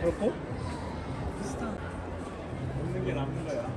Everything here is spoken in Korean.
그렇고 먹는 게 남는 거야.